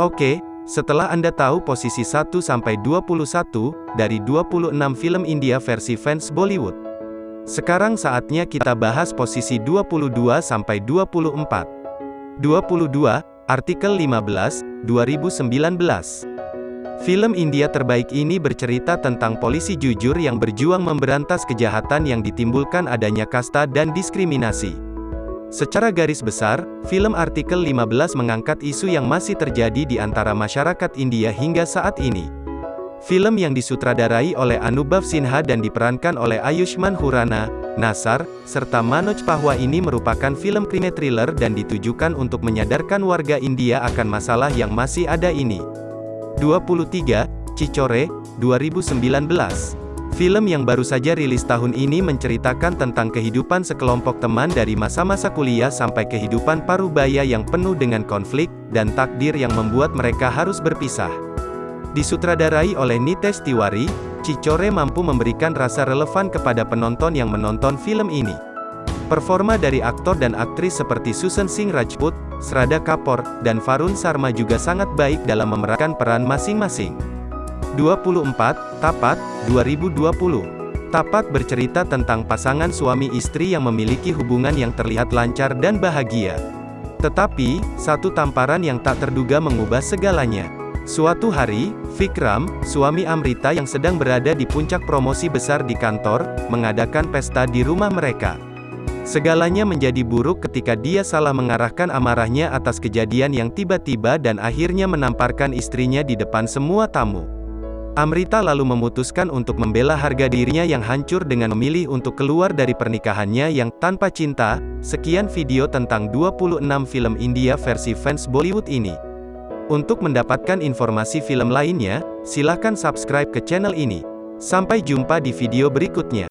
Oke, setelah Anda tahu posisi 1-21 dari 26 film India versi fans Bollywood. Sekarang saatnya kita bahas posisi 22-24. 22, artikel 15, 2019. Film India terbaik ini bercerita tentang polisi jujur yang berjuang memberantas kejahatan yang ditimbulkan adanya kasta dan diskriminasi. Secara garis besar, film artikel 15 mengangkat isu yang masih terjadi di antara masyarakat India hingga saat ini. Film yang disutradarai oleh Anubhav Sinha dan diperankan oleh Ayushman Khurrana, Nasar, serta Manoj Pahwa ini merupakan film krimi thriller dan ditujukan untuk menyadarkan warga India akan masalah yang masih ada ini. 23, Cicore, 2019. Film yang baru saja rilis tahun ini menceritakan tentang kehidupan sekelompok teman dari masa-masa kuliah sampai kehidupan parubaya yang penuh dengan konflik, dan takdir yang membuat mereka harus berpisah. Disutradarai oleh Nitesh Tiwari, Cicore mampu memberikan rasa relevan kepada penonton yang menonton film ini. Performa dari aktor dan aktris seperti Susan Singh Rajput, Srada Kapor, dan Farun Sarma juga sangat baik dalam memerankan peran masing-masing. 24, Tapat, 2020. Tapat bercerita tentang pasangan suami istri yang memiliki hubungan yang terlihat lancar dan bahagia. Tetapi, satu tamparan yang tak terduga mengubah segalanya. Suatu hari, Vikram, suami Amrita yang sedang berada di puncak promosi besar di kantor, mengadakan pesta di rumah mereka. Segalanya menjadi buruk ketika dia salah mengarahkan amarahnya atas kejadian yang tiba-tiba dan akhirnya menamparkan istrinya di depan semua tamu. Amrita lalu memutuskan untuk membela harga dirinya yang hancur dengan memilih untuk keluar dari pernikahannya yang tanpa cinta. Sekian video tentang 26 film India versi fans Bollywood ini. Untuk mendapatkan informasi film lainnya, silahkan subscribe ke channel ini. Sampai jumpa di video berikutnya.